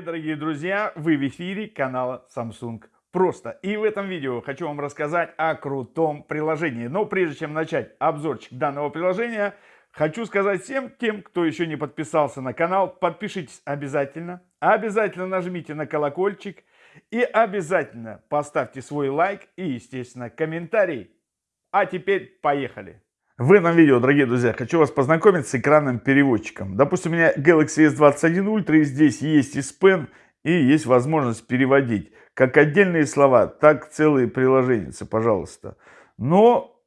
дорогие друзья! Вы в эфире канала Samsung Просто. И в этом видео хочу вам рассказать о крутом приложении. Но прежде чем начать обзорчик данного приложения, хочу сказать всем тем, кто еще не подписался на канал, подпишитесь обязательно. Обязательно нажмите на колокольчик и обязательно поставьте свой лайк и, естественно, комментарий. А теперь поехали! В этом видео, дорогие друзья, хочу вас познакомить с экранным переводчиком. Допустим, у меня Galaxy S21 Ultra, и здесь есть и Pen, и есть возможность переводить как отдельные слова, так целые приложения, пожалуйста. Но,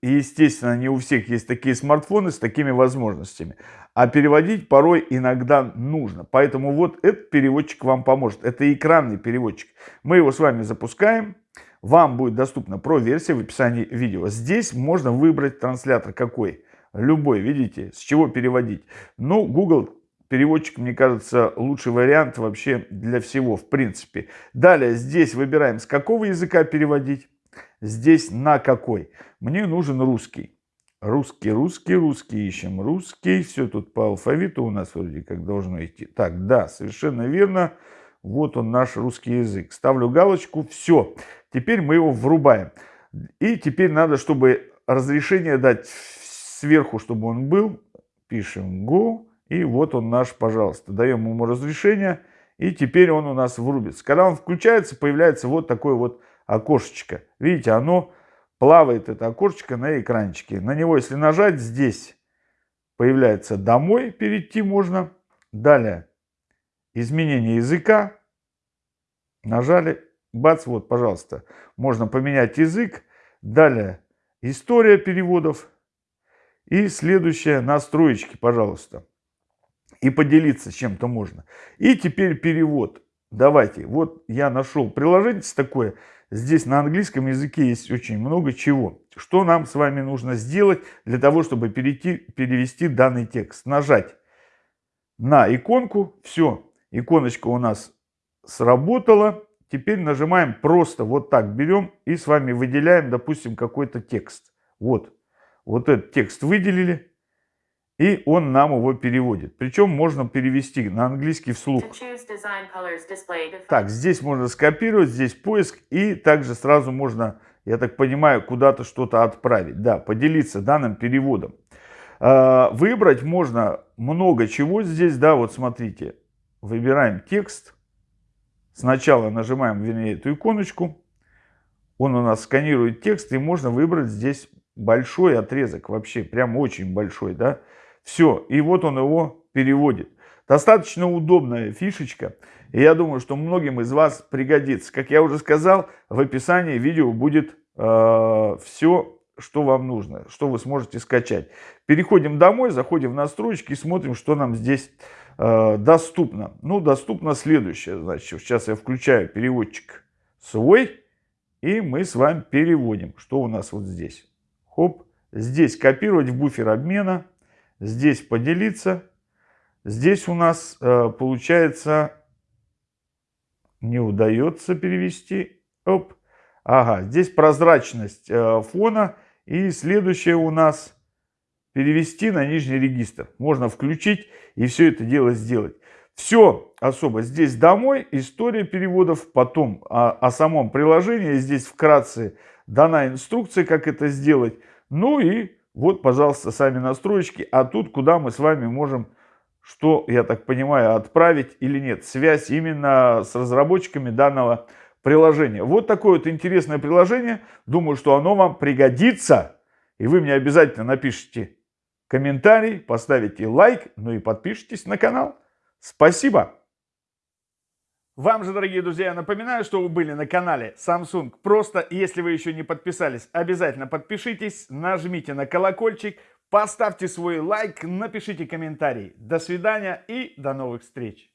естественно, не у всех есть такие смартфоны с такими возможностями. А переводить порой иногда нужно. Поэтому вот этот переводчик вам поможет. Это экранный переводчик. Мы его с вами запускаем вам будет доступна про-версия в описании видео. Здесь можно выбрать транслятор какой. Любой, видите, с чего переводить. Ну, Google переводчик, мне кажется, лучший вариант вообще для всего, в принципе. Далее, здесь выбираем, с какого языка переводить. Здесь на какой. Мне нужен русский. Русский, русский, русский ищем. Русский. Все тут по алфавиту у нас вроде как должно идти. Так, да, совершенно верно. Вот он наш русский язык. Ставлю галочку. Все. Теперь мы его врубаем. И теперь надо, чтобы разрешение дать сверху, чтобы он был. Пишем Go. И вот он наш, пожалуйста. Даем ему разрешение. И теперь он у нас врубится. Когда он включается, появляется вот такое вот окошечко. Видите, оно плавает, это окошечко на экранчике. На него, если нажать, здесь появляется «Домой» перейти можно. Далее изменение языка. Нажали, бац, вот, пожалуйста. Можно поменять язык. Далее история переводов. И следующее настроечки, пожалуйста. И поделиться чем-то можно. И теперь перевод. Давайте, вот я нашел приложение такое. Здесь на английском языке есть очень много чего. Что нам с вами нужно сделать для того, чтобы перейти, перевести данный текст? Нажать на иконку. Все, иконочка у нас сработала. Теперь нажимаем просто вот так берем и с вами выделяем, допустим, какой-то текст. Вот, вот этот текст выделили. И он нам его переводит. Причем можно перевести на английский вслух. Так, здесь можно скопировать, здесь поиск. И также сразу можно, я так понимаю, куда-то что-то отправить. Да, поделиться данным переводом. А, выбрать можно много чего здесь. Да, вот смотрите. Выбираем текст. Сначала нажимаем, вернее, эту иконочку. Он у нас сканирует текст. И можно выбрать здесь большой отрезок. Вообще, прям очень большой, да. Все, и вот он его переводит. Достаточно удобная фишечка, и я думаю, что многим из вас пригодится. Как я уже сказал, в описании видео будет э, все, что вам нужно, что вы сможете скачать. Переходим домой, заходим в настройки и смотрим, что нам здесь э, доступно. Ну, доступно следующее. Значит, сейчас я включаю переводчик свой, и мы с вами переводим. Что у нас вот здесь? Хоп, здесь копировать в буфер обмена здесь поделиться. Здесь у нас э, получается не удается перевести. Оп. Ага, здесь прозрачность э, фона. И следующее у нас перевести на нижний регистр. Можно включить и все это дело сделать. Все особо здесь домой, история переводов, потом о, о самом приложении. Здесь вкратце дана инструкция, как это сделать. Ну и вот, пожалуйста, сами настройки. А тут, куда мы с вами можем, что, я так понимаю, отправить или нет. Связь именно с разработчиками данного приложения. Вот такое вот интересное приложение. Думаю, что оно вам пригодится. И вы мне обязательно напишите комментарий, поставите лайк, ну и подпишитесь на канал. Спасибо! Вам же, дорогие друзья, я напоминаю, что вы были на канале Samsung. Просто, если вы еще не подписались, обязательно подпишитесь, нажмите на колокольчик, поставьте свой лайк, напишите комментарий. До свидания и до новых встреч!